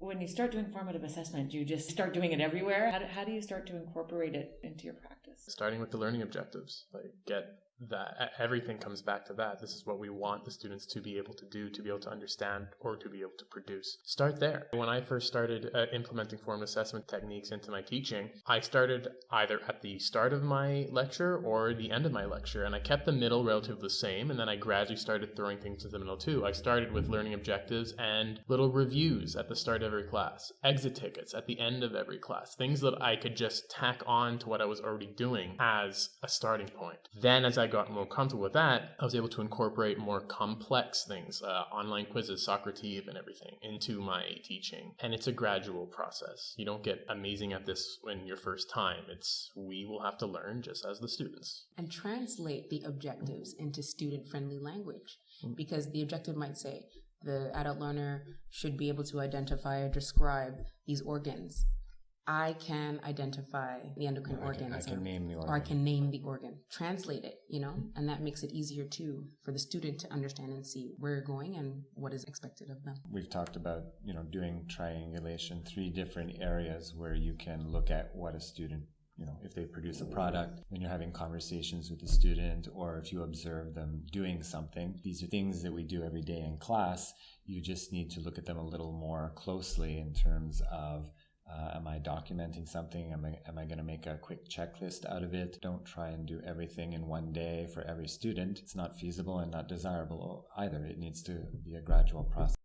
When you start doing formative assessment, you just start doing it everywhere? How do, how do you start to incorporate it into your practice? Starting with the learning objectives, like get that everything comes back to that. This is what we want the students to be able to do, to be able to understand, or to be able to produce. Start there. When I first started uh, implementing form assessment techniques into my teaching, I started either at the start of my lecture or the end of my lecture, and I kept the middle relatively the same, and then I gradually started throwing things to the middle too. I started with learning objectives and little reviews at the start of every class, exit tickets at the end of every class, things that I could just tack on to what I was already doing as a starting point. Then as I got more comfortable with that, I was able to incorporate more complex things, uh, online quizzes, Socrative, and everything into my teaching. And it's a gradual process. You don't get amazing at this in your first time. It's we will have to learn just as the students. And translate the objectives into student friendly language. Mm-hmm. Because the objective might say, the adult learner should be able to identify or describe these organs I can identify the endocrine I organ. Can, I can name the organ. Or I can name the organ. Translate it, you know, and that makes it easier too for the student to understand and see where you're going and what is expected of them. We've talked about, you know, doing triangulation, three different areas where you can look at what a student you know, if they produce a product, when you're having conversations with the student, or if you observe them doing something, these are things that we do every day in class. You just need to look at them a little more closely in terms of uh, am I documenting something? Am I, am I going to make a quick checklist out of it? Don't try and do everything in one day for every student. It's not feasible and not desirable either. It needs to be a gradual process.